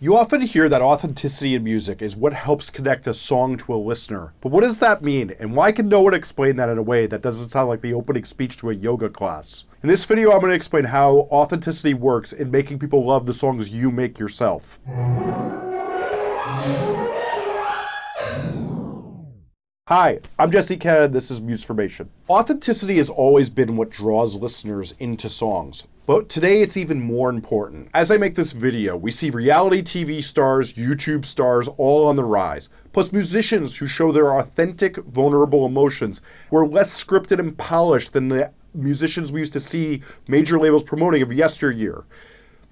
You often hear that authenticity in music is what helps connect a song to a listener. But what does that mean, and why can no one explain that in a way that doesn't sound like the opening speech to a yoga class? In this video, I'm going to explain how authenticity works in making people love the songs you make yourself. Hi, I'm Jesse Cannon, this is Musformation. Authenticity has always been what draws listeners into songs, but today it's even more important. As I make this video, we see reality TV stars, YouTube stars all on the rise, plus musicians who show their authentic, vulnerable emotions were less scripted and polished than the musicians we used to see major labels promoting of yesteryear.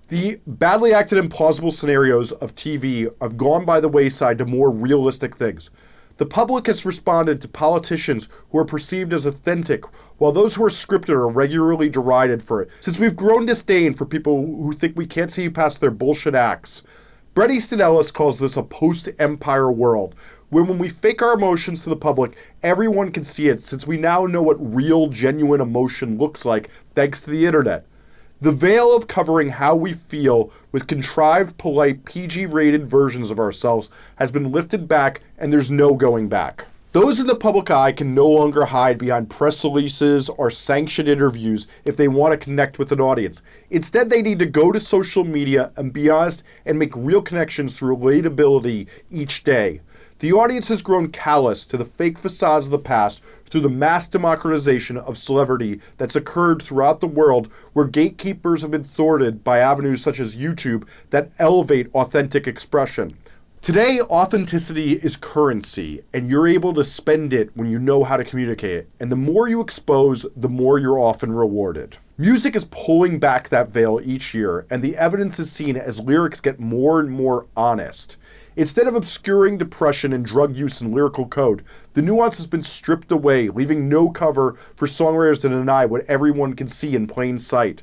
The badly acted implausible scenarios of TV have gone by the wayside to more realistic things. The public has responded to politicians who are perceived as authentic, while those who are scripted are regularly derided for it, since we've grown disdain for people who think we can't see past their bullshit acts. Bret Easton Ellis calls this a post-empire world, where when we fake our emotions to the public, everyone can see it since we now know what real, genuine emotion looks like thanks to the internet. The veil of covering how we feel with contrived, polite, PG rated versions of ourselves has been lifted back, and there's no going back. Those in the public eye can no longer hide behind press releases or sanctioned interviews if they want to connect with an audience. Instead, they need to go to social media and be honest and make real connections through relatability each day. The audience has grown callous to the fake facades of the past through the mass democratization of celebrity that's occurred throughout the world, where gatekeepers have been thwarted by avenues such as YouTube that elevate authentic expression. Today, authenticity is currency, and you're able to spend it when you know how to communicate it. And the more you expose, the more you're often rewarded. Music is pulling back that veil each year, and the evidence is seen as lyrics get more and more honest. Instead of obscuring depression and drug use in lyrical code, the nuance has been stripped away, leaving no cover for songwriters to deny what everyone can see in plain sight.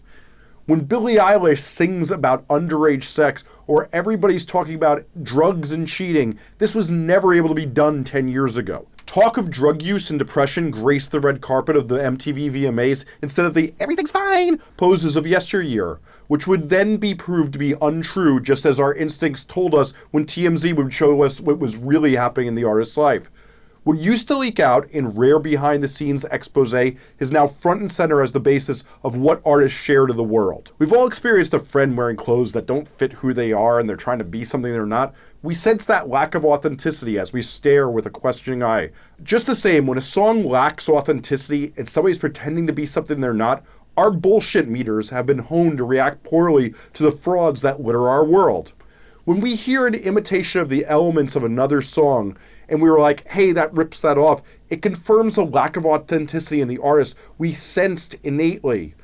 When Billie Eilish sings about underage sex or everybody's talking about drugs and cheating, this was never able to be done 10 years ago. Talk of drug use and depression graced the red carpet of the MTV VMAs instead of the everything's fine poses of yesteryear which would then be proved to be untrue just as our instincts told us when TMZ would show us what was really happening in the artist's life. What used to leak out in rare behind the scenes expose is now front and center as the basis of what artists share to the world. We've all experienced a friend wearing clothes that don't fit who they are and they're trying to be something they're not. We sense that lack of authenticity as we stare with a questioning eye. Just the same, when a song lacks authenticity and somebody's pretending to be something they're not, our bullshit meters have been honed to react poorly to the frauds that litter our world. When we hear an imitation of the elements of another song and we were like, hey, that rips that off, it confirms a lack of authenticity in the artist we sensed innately.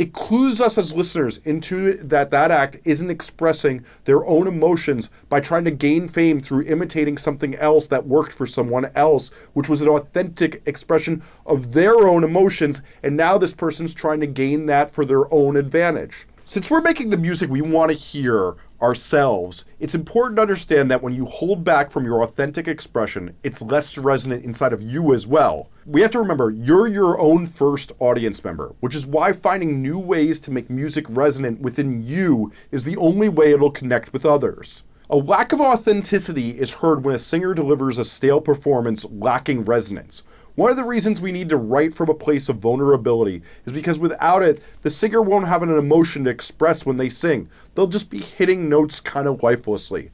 It clues us as listeners into that that act isn't expressing their own emotions by trying to gain fame through imitating something else that worked for someone else, which was an authentic expression of their own emotions, and now this person's trying to gain that for their own advantage. Since we're making the music we want to hear ourselves, it's important to understand that when you hold back from your authentic expression, it's less resonant inside of you as well. We have to remember you're your own first audience member, which is why finding new ways to make music resonant within you is the only way it'll connect with others. A lack of authenticity is heard when a singer delivers a stale performance lacking resonance. One of the reasons we need to write from a place of vulnerability is because without it, the singer won't have an emotion to express when they sing. They'll just be hitting notes kind of lifelessly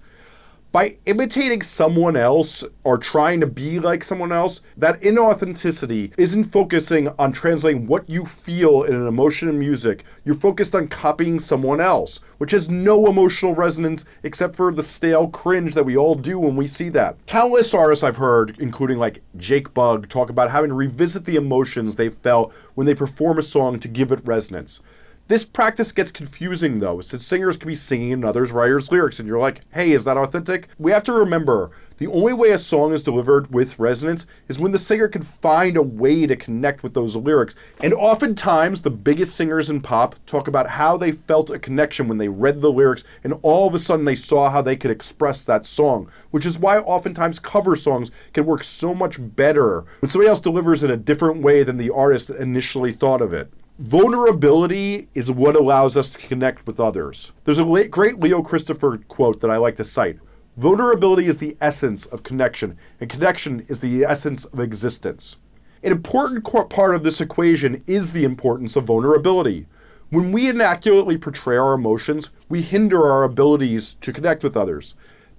by imitating someone else or trying to be like someone else, that inauthenticity isn't focusing on translating what you feel in an emotion in music. You're focused on copying someone else, which has no emotional resonance except for the stale cringe that we all do when we see that. Countless artists I've heard, including like Jake Bugg, talk about having to revisit the emotions they felt when they perform a song to give it resonance. This practice gets confusing though, since singers can be singing another writer's lyrics and you're like, hey, is that authentic? We have to remember, the only way a song is delivered with resonance is when the singer can find a way to connect with those lyrics. And oftentimes, the biggest singers in pop talk about how they felt a connection when they read the lyrics and all of a sudden they saw how they could express that song, which is why oftentimes cover songs can work so much better when somebody else delivers in a different way than the artist initially thought of it. Vulnerability is what allows us to connect with others. There's a great Leo Christopher quote that I like to cite. Vulnerability is the essence of connection, and connection is the essence of existence. An important part of this equation is the importance of vulnerability. When we inaccurately portray our emotions, we hinder our abilities to connect with others.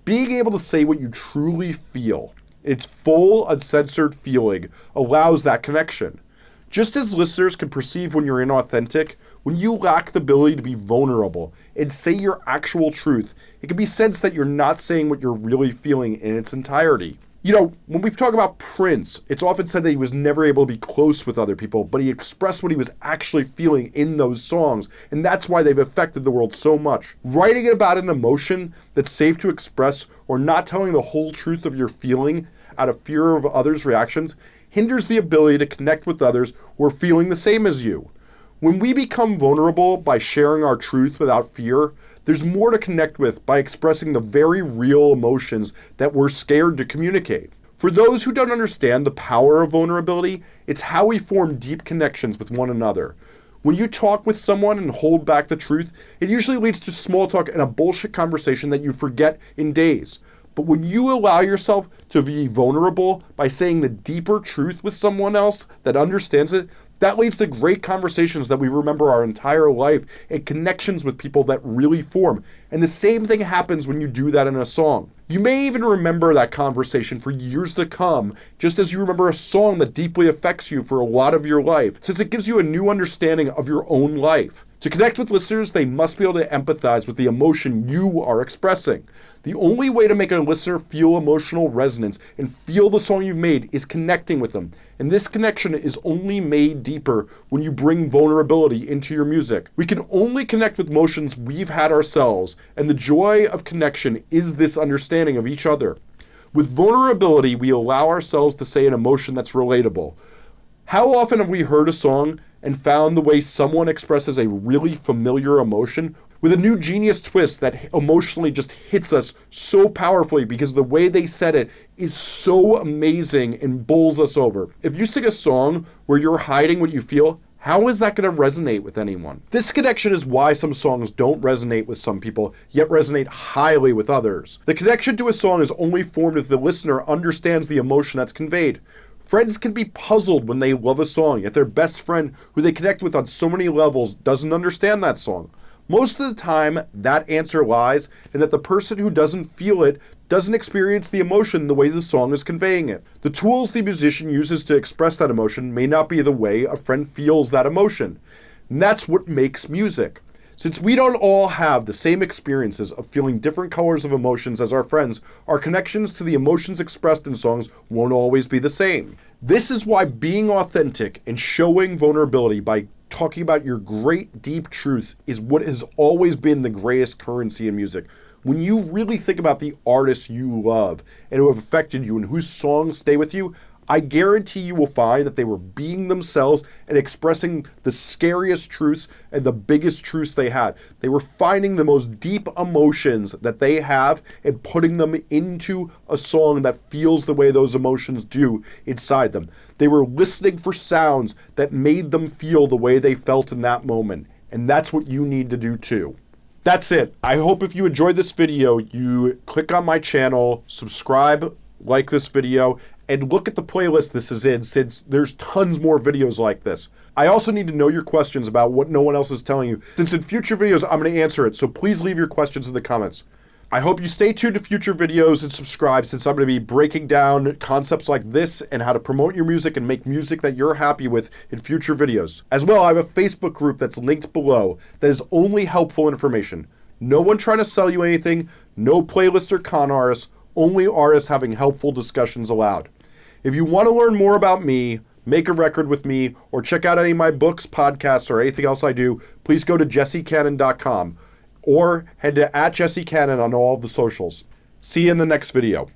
Being able to say what you truly feel, its full, uncensored feeling, allows that connection. Just as listeners can perceive when you're inauthentic, when you lack the ability to be vulnerable and say your actual truth, it can be sensed that you're not saying what you're really feeling in its entirety. You know, when we talk about Prince, it's often said that he was never able to be close with other people, but he expressed what he was actually feeling in those songs, and that's why they've affected the world so much. Writing about an emotion that's safe to express or not telling the whole truth of your feeling out of fear of others' reactions hinders the ability to connect with others who are feeling the same as you. When we become vulnerable by sharing our truth without fear, there's more to connect with by expressing the very real emotions that we're scared to communicate. For those who don't understand the power of vulnerability, it's how we form deep connections with one another. When you talk with someone and hold back the truth, it usually leads to small talk and a bullshit conversation that you forget in days. But when you allow yourself to be vulnerable by saying the deeper truth with someone else that understands it, that leads to great conversations that we remember our entire life and connections with people that really form. And the same thing happens when you do that in a song. You may even remember that conversation for years to come, just as you remember a song that deeply affects you for a lot of your life, since it gives you a new understanding of your own life. To connect with listeners, they must be able to empathize with the emotion you are expressing. The only way to make a listener feel emotional resonance and feel the song you've made is connecting with them. And this connection is only made deeper when you bring vulnerability into your music. We can only connect with emotions we've had ourselves, and the joy of connection is this understanding of each other. With vulnerability, we allow ourselves to say an emotion that's relatable. How often have we heard a song and found the way someone expresses a really familiar emotion with a new genius twist that emotionally just hits us so powerfully because the way they said it is so amazing and bowls us over. If you sing a song where you're hiding what you feel, how is that going to resonate with anyone? This connection is why some songs don't resonate with some people, yet resonate highly with others. The connection to a song is only formed if the listener understands the emotion that's conveyed. Friends can be puzzled when they love a song, yet their best friend, who they connect with on so many levels, doesn't understand that song. Most of the time, that answer lies in that the person who doesn't feel it doesn't experience the emotion the way the song is conveying it. The tools the musician uses to express that emotion may not be the way a friend feels that emotion. And that's what makes music. Since we don't all have the same experiences of feeling different colors of emotions as our friends, our connections to the emotions expressed in songs won't always be the same. This is why being authentic and showing vulnerability by talking about your great deep truths is what has always been the greatest currency in music. When you really think about the artists you love and who have affected you and whose songs stay with you, I guarantee you will find that they were being themselves and expressing the scariest truths and the biggest truths they had. They were finding the most deep emotions that they have and putting them into a song that feels the way those emotions do inside them. They were listening for sounds that made them feel the way they felt in that moment. And that's what you need to do too. That's it. I hope if you enjoyed this video, you click on my channel, subscribe, like this video, and look at the playlist this is in since there's tons more videos like this. I also need to know your questions about what no one else is telling you, since in future videos I'm going to answer it, so please leave your questions in the comments. I hope you stay tuned to future videos and subscribe since I'm going to be breaking down concepts like this and how to promote your music and make music that you're happy with in future videos. As well, I have a Facebook group that's linked below that is only helpful information. No one trying to sell you anything, no playlist or con artists, only artists having helpful discussions allowed. If you want to learn more about me, make a record with me, or check out any of my books, podcasts, or anything else I do, please go to jessecannon.com or head to at jessecannon on all the socials. See you in the next video.